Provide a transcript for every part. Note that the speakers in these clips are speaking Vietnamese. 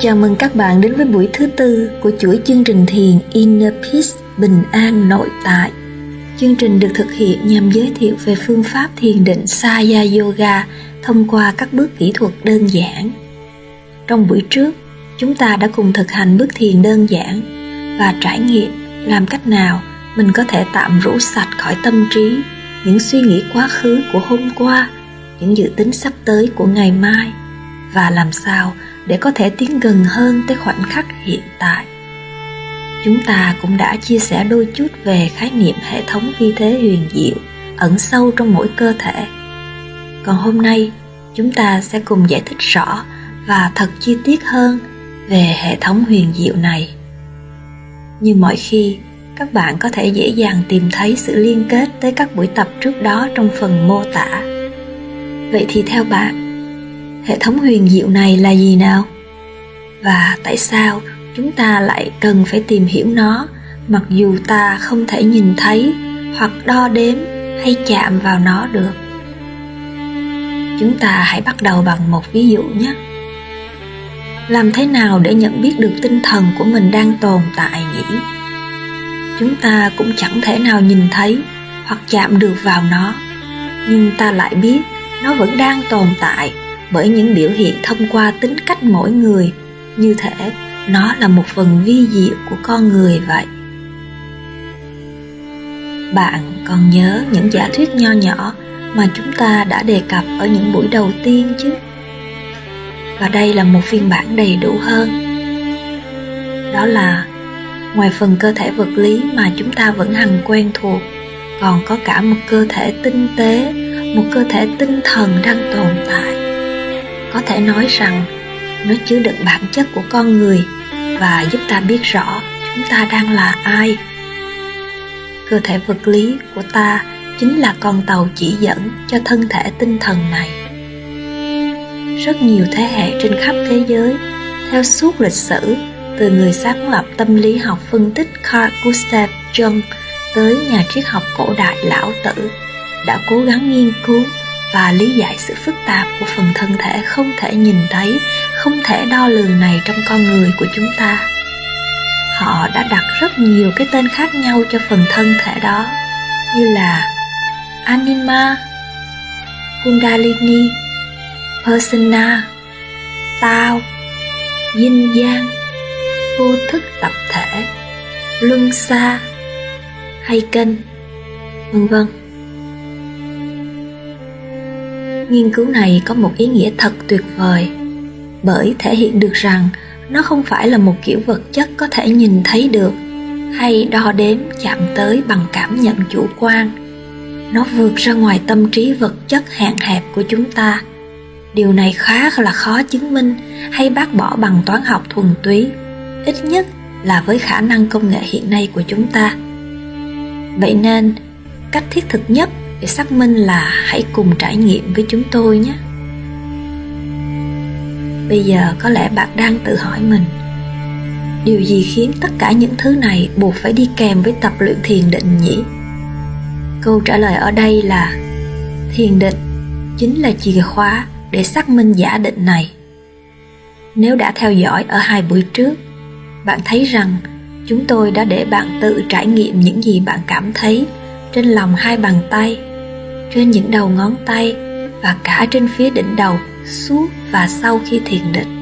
Chào mừng các bạn đến với buổi thứ tư của chuỗi chương trình thiền Inner Peace Bình An Nội Tại. Chương trình được thực hiện nhằm giới thiệu về phương pháp thiền định Saya Yoga thông qua các bước kỹ thuật đơn giản. Trong buổi trước, chúng ta đã cùng thực hành bước thiền đơn giản và trải nghiệm làm cách nào mình có thể tạm rũ sạch khỏi tâm trí những suy nghĩ quá khứ của hôm qua, những dự tính sắp tới của ngày mai và làm sao để có thể tiến gần hơn tới khoảnh khắc hiện tại. Chúng ta cũng đã chia sẻ đôi chút về khái niệm hệ thống vi thế huyền diệu ẩn sâu trong mỗi cơ thể. Còn hôm nay, chúng ta sẽ cùng giải thích rõ và thật chi tiết hơn về hệ thống huyền diệu này. Như mọi khi, các bạn có thể dễ dàng tìm thấy sự liên kết tới các buổi tập trước đó trong phần mô tả. Vậy thì theo bạn hệ thống huyền diệu này là gì nào? Và tại sao chúng ta lại cần phải tìm hiểu nó, mặc dù ta không thể nhìn thấy hoặc đo đếm hay chạm vào nó được? Chúng ta hãy bắt đầu bằng một ví dụ nhé. Làm thế nào để nhận biết được tinh thần của mình đang tồn tại nhỉ? Chúng ta cũng chẳng thể nào nhìn thấy hoặc chạm được vào nó, nhưng ta lại biết nó vẫn đang tồn tại bởi những biểu hiện thông qua tính cách mỗi người. Như thể nó là một phần vi diệu của con người vậy. Bạn còn nhớ những giả thuyết nho nhỏ mà chúng ta đã đề cập ở những buổi đầu tiên chứ? Và đây là một phiên bản đầy đủ hơn. Đó là, ngoài phần cơ thể vật lý mà chúng ta vẫn hằng quen thuộc, còn có cả một cơ thể tinh tế, một cơ thể tinh thần đang tồn tại có thể nói rằng nó chứa đựng bản chất của con người và giúp ta biết rõ chúng ta đang là ai. Cơ thể vật lý của ta chính là con tàu chỉ dẫn cho thân thể tinh thần này. Rất nhiều thế hệ trên khắp thế giới, theo suốt lịch sử, từ người sáng lập tâm lý học phân tích Carl Gustav Jung tới nhà triết học cổ đại lão tử, đã cố gắng nghiên cứu và lý giải sự phức tạp của phần thân thể không thể nhìn thấy, không thể đo lường này trong con người của chúng ta. Họ đã đặt rất nhiều cái tên khác nhau cho phần thân thể đó, như là Anima, Kundalini, Persona, Tao, Dinh yang, Vô thức tập thể, Luân xa, hay kênh, vân vân nghiên cứu này có một ý nghĩa thật tuyệt vời, bởi thể hiện được rằng nó không phải là một kiểu vật chất có thể nhìn thấy được, hay đo đếm, chạm tới bằng cảm nhận chủ quan. Nó vượt ra ngoài tâm trí vật chất hạn hẹp của chúng ta. Điều này khá là khó chứng minh hay bác bỏ bằng toán học thuần túy, ít nhất là với khả năng công nghệ hiện nay của chúng ta. Vậy nên, cách thiết thực nhất để xác minh là hãy cùng trải nghiệm với chúng tôi nhé. Bây giờ có lẽ bạn đang tự hỏi mình, điều gì khiến tất cả những thứ này buộc phải đi kèm với tập luyện thiền định nhỉ? Câu trả lời ở đây là, thiền định chính là chìa khóa để xác minh giả định này. Nếu đã theo dõi ở hai buổi trước, bạn thấy rằng chúng tôi đã để bạn tự trải nghiệm những gì bạn cảm thấy trên lòng hai bàn tay, trên những đầu ngón tay và cả trên phía đỉnh đầu suốt và sau khi thiền định.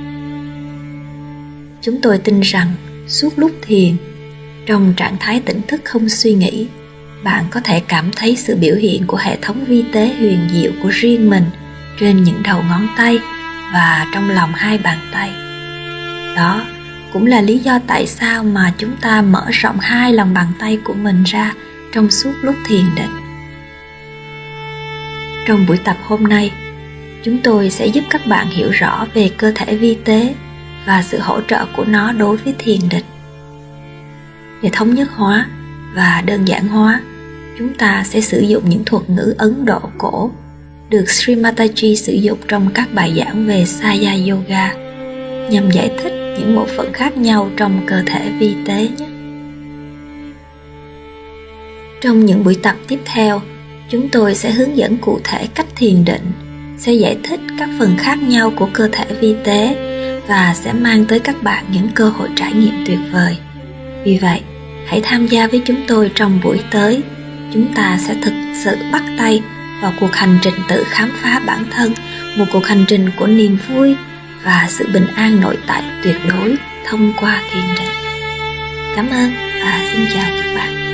Chúng tôi tin rằng suốt lúc thiền, trong trạng thái tỉnh thức không suy nghĩ, bạn có thể cảm thấy sự biểu hiện của hệ thống vi tế huyền diệu của riêng mình trên những đầu ngón tay và trong lòng hai bàn tay. Đó cũng là lý do tại sao mà chúng ta mở rộng hai lòng bàn tay của mình ra trong suốt lúc thiền định trong buổi tập hôm nay, chúng tôi sẽ giúp các bạn hiểu rõ về cơ thể vi tế và sự hỗ trợ của nó đối với thiền định để thống nhất hóa và đơn giản hóa, chúng ta sẽ sử dụng những thuật ngữ ấn độ cổ được Sri Mataji sử dụng trong các bài giảng về Saya Yoga nhằm giải thích những bộ phận khác nhau trong cơ thể vi tế nhé. Trong những buổi tập tiếp theo, chúng tôi sẽ hướng dẫn cụ thể cách thiền định, sẽ giải thích các phần khác nhau của cơ thể vi tế và sẽ mang tới các bạn những cơ hội trải nghiệm tuyệt vời. Vì vậy, hãy tham gia với chúng tôi trong buổi tới. Chúng ta sẽ thực sự bắt tay vào cuộc hành trình tự khám phá bản thân, một cuộc hành trình của niềm vui và sự bình an nội tại tuyệt đối thông qua thiền định. Cảm ơn và xin chào các bạn.